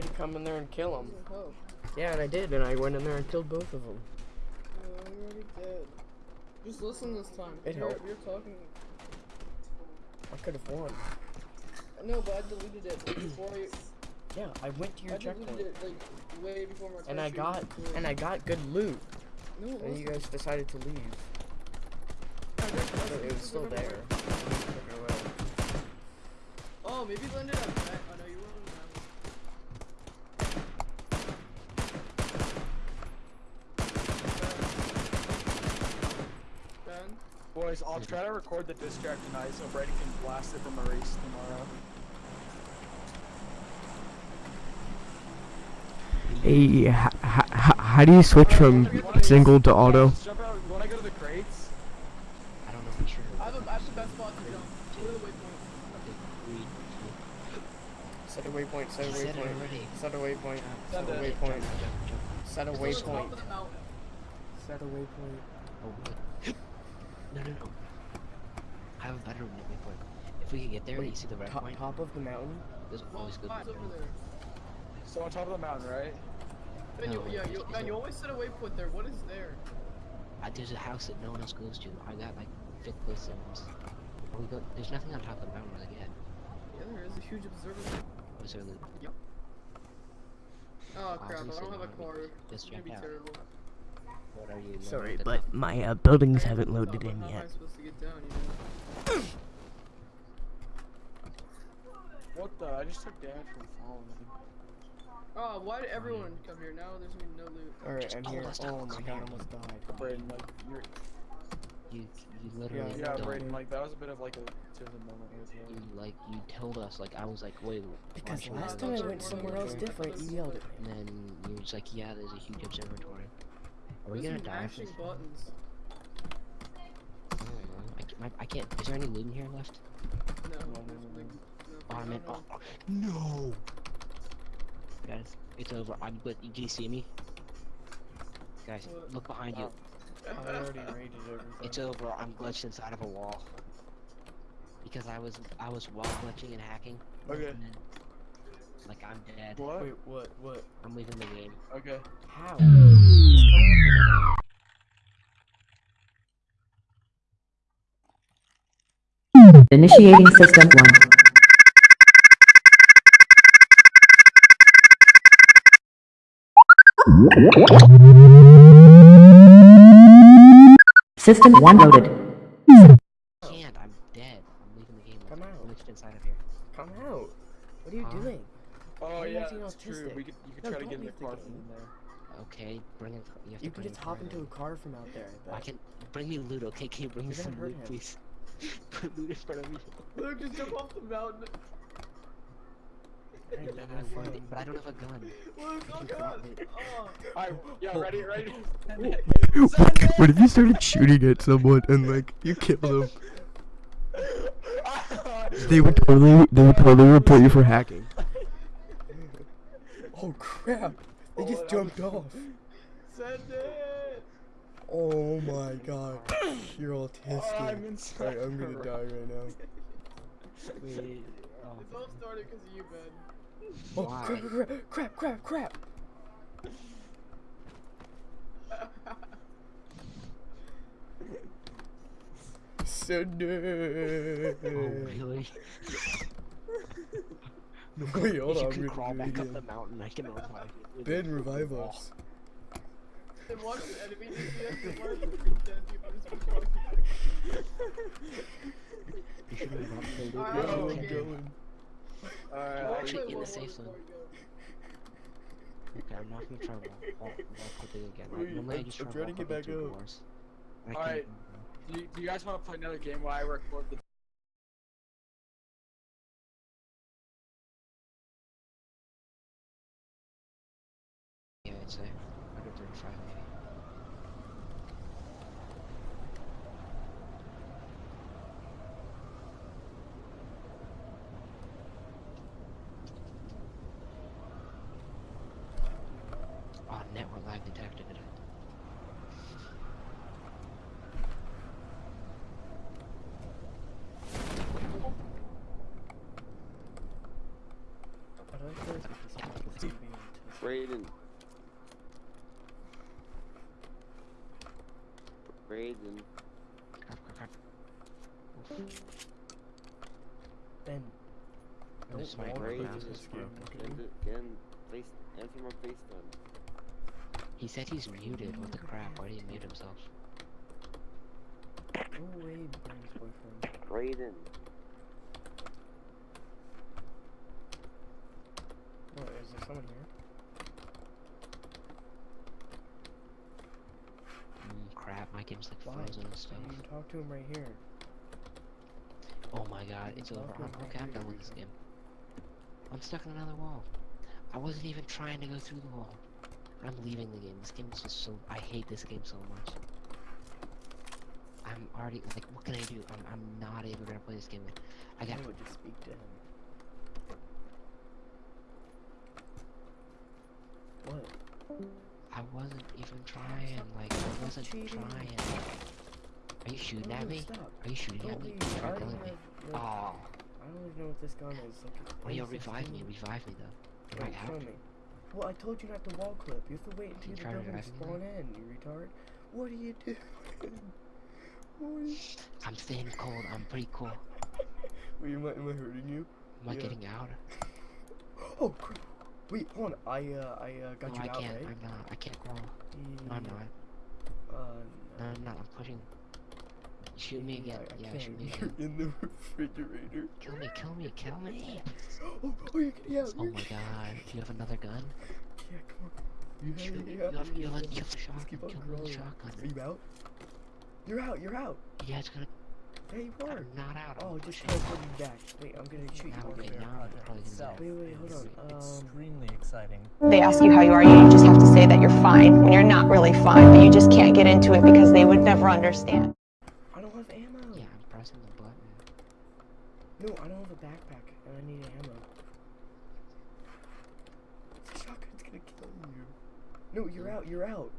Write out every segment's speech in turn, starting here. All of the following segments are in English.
tried to come in there and kill him. Oh, Yeah, and I did, and I went in there and killed both of them. I'm already dead. Just listen this time. It you're, helped. you're talking. I could have won. No, but I deleted it before you. Yeah, I went to your I checkpoint, it like way before my. and I got was and I got good loot, No, and you wasn't. guys decided to leave. I didn't- But it was still there. You took it away. Oh, maybe you landed on that. No, you were on that. Ben? Boys, I'll try to record the diss track tonight so Brady can blast it from a race tomorrow. Hey, how do you switch from Wanna- single to auto? Just Jump out. You wanna go to the crates? I don't know for sure. I have, a, I have the best spot to jump. Go to the waypoint. Okay, three, two. Set a waypoint, set a I said it waypoint, set a waypoint, set a waypoint, set a Just go to the top waypoint, of the mountain. set a waypoint. Oh, Wait. No, no, no. I have a better waypoint. If we can get there, you see the red top, point? top of the mountain? There's always good Mine's over there. So on top of the mountain, right? Ben, you, No, yeah, it's- you, it's Ben, you a- always set a waypoint there. What is there? Uh, there's a house that no one else goes to. I got like fifth place zones. We go. There's nothing on top of the mountain really yet. Yeah, there is a huge observatory. Was there loot? Oh crap, I don't have a car. card. Just It's gonna be terrible. What are you? Sorry, but up? my uh, buildings haven't loaded in but How am I yet. supposed to get down, you know? What the? I just took damage from falling. Oh, why did everyone come here? Now there's gonna be no loot. Alright, I'm here. Oh my god, I almost died. Braden, like, you're. You, you literally. Yeah, Yeah, don't- Braden, like, that was a bit of like a moment You you. like you told us like I was like wait. Because last time I went somewhere else different, you yelled at And then you were just like, yeah, there's a huge observatory. Are we There's gonna die from mashing buttons. I don't know. I, ca- my, I can't. Is there any loot in here left? No, No, no, no, Oh, I no, meant. no. Oh, oh, no. Guys, it's over. I'm. But do you see me? Guys, What? look behind you. Oh. I already raided It's over. I'm glitched inside of a wall. Because I was I was wall glitching and hacking. Okay. And then, like I'm dead. What? Wait, what, what? I'm leaving the game. Okay. How? Initiating system 1. System 1 loaded. Can't. I'm dead. I'm leaving the game. Come I'm out. glitched inside of here. Come out. What are you Huh? doing? Oh yeah, acting that's true. We could you could No, try to get in the leave the car from there. Okay, bring it. You have You to can bring just hop into in. a car from out there. I but- can bring me loot. Okay, can you bring me You're gonna some loot, him. please? Put loot in front of me. Look, just jump off the mountain. I I never don't have one, found- but I don't have a gun. Look, oh god. Oh. Alright, yeah, ready, ready. What if you started shooting at someone and like you killed them? They would totally, they would totally report you for hacking. Oh crap! They just jumped off. Send it. Oh my god, you're autistic. Oh, I'm inside. Alright, I'm gonna die right now. Wait, oh, It's all started because of you, Ben. Oh Why? crap! Crap! Crap! Crap! Send it. oh really? Wait, hold you on. can I'm crawl back up the mountain. I can revive you. Ben, revive us. And watch the enemy DPS and watch the freak people just be talking. You should move up the loot. Alright, Where are we going? Alright, We'll actually in the safe zone. before we go. Okay, I'm not gonna try wall, wall, wall clipping again. Wait, Like, normally I I'm- just I'm try trying to wall get clipping back up. doors. Alright. do, you, do you guys want to play another game while I record the I'd say. 135 maybe. Oh, network lag detected. I don't think there's a piece of Brayden. Brayden. Crap, crap, crap. Ben. I'm just Don't like, walk Brayden mouse into is this is game, broken. okay? End it again. Face. Answer my FaceTime. He said he's muted. What the crap? Why did he mute himself? Go away, Ben's boyfriend. Brayden. What, is there someone here? Mm, crap, my game's like Why? frozen and stuff. You talk to him right here. Oh my god, it's over. I'm okay, I'm done with this game. I'm stuck in another wall. I wasn't even trying to go through the wall. I'm leaving the game. This game is just so. I hate this game so much. I'm already like, what can I do? I'm I'm not even gonna play this game. I got I would just speak to him. What? I wasn't even trying. Like I wasn't cheating. trying. Are you shooting at me? Stop. Are you shooting at me? You're don't killing me. like, Oh, I don't even know what this gun is. Like, well, yo, M16. revive me. Revive me though. I show out? me. Well, I told you not to wall clip. You have to wait until you the building revive me spawn in, you retard. What are you doing? you... I'm staying cold. I'm pretty cool. Wait, am I, am I hurting you? Am I Yeah. getting out? Oh, crap. Wait, hold on. I, uh, I, uh, got no, you I out, can't. right? I'm not. I can't crawl. No, I'm not. Uh, No, I'm not. I'm pushing. Shoot me again. I, I Yeah, can't. shoot me You're again. in the refrigerator. Kill me, kill me, kill me. Oh, oh, you're getting out. Oh my god. Do you have another gun? Yeah, come on. You have, Shoot it, me. you You have, have, you have, have a- you have the Just keep shotgun. on Kill me with the crawling. shotgun. Are you out? You're out, you're out. Yeah, it's gonna. There you are. I'm not out. I'm Oh, just pushing. teleport you back. Wait, I'm gonna shoot you. Now, over wait, now I'm probably gonna itself die. Wait, wait, hold is on, um, extremely exciting. They ask you how you are, you just have to say that you're fine when you're not really fine, but you just can't get into it because they would never understand. I don't have ammo. Yeah, I'm pressing the button. No, I don't have a backpack, and I need ammo. The shotgun's gonna kill you. No, you're out. You're out.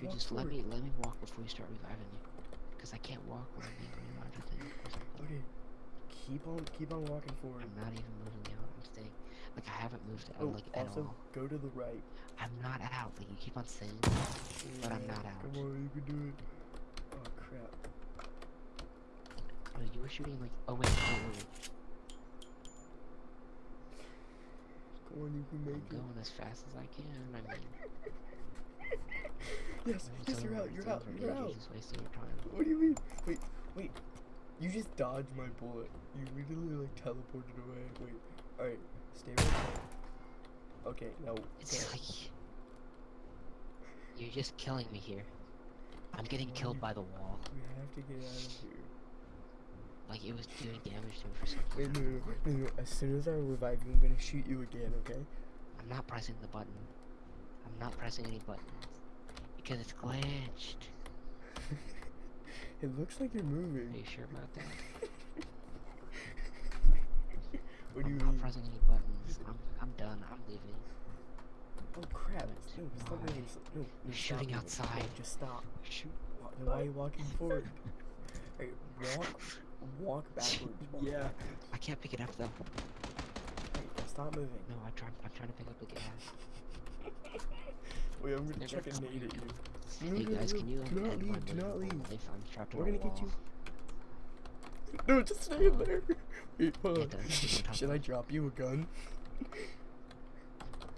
You walk just let me let me walk before you start reviving me, because I can't walk when I'm being revived. I think. or something. Okay. Keep on, keep on walking forward. I'm not even moving out. I'm staying. Like I haven't moved out Oh, like at also all. go to the right. I'm not out. Like you keep on saying. that. But I'm not out. Come on, you can do it. Oh crap. Oh, you were shooting like. Oh wait, on, you can I'm it. going as fast as I can. I mean. Yes, yes, you're out. You're out. You're out. Just wasting your time. What do you mean? Wait, wait. You just dodged my bullet. You literally like teleported away. Wait. Alright, stay right there. Okay, now. It's like you're just killing me here. I'm getting killed by the wall. We have to get out of here. Like it was doing damage to me for some Wait, no, no, no, no. As soon as I revive you, I'm gonna shoot you again, okay? I'm not pressing the button. I'm not pressing any buttons because it's glitched. It looks like you're moving. Are you sure about that? What do you I'm not pressing any buttons. I'm I'm done. I'm leaving. Oh crap! No, stop moving. No, no, You're shooting moving. Outside. Just stop. Shoot. Why are you walking forward? Hey, walk, walk backwards. Yeah. I can't pick it up though. Hey, stop moving. No, I try. I'm trying to pick up the gas. Wait, I'm gonna They're chuck a nade at you. No, Hey no, guys, no, can you do not leave, do not leave. life? I'm trapped We're gonna get you. No, just stay in there. Oh. Wait, hold on. don't- don't talk Should I drop you a gun?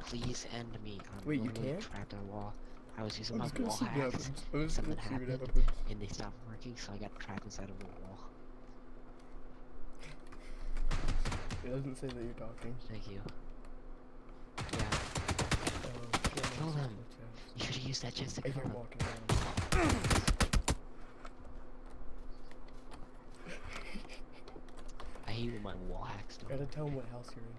Please end me. I'm Wait, you can't? trapped in a wall. I was using I'm my wall hacks. Something gonna see what happened. and they stopped working, so I got trapped inside of a wall. It doesn't say that you're talking. Thank you. Yeah, Uh, Kill them. you should have used that chest to I kill them. walking around. I hate when my wall hacks. Gotta tell him what house you're in.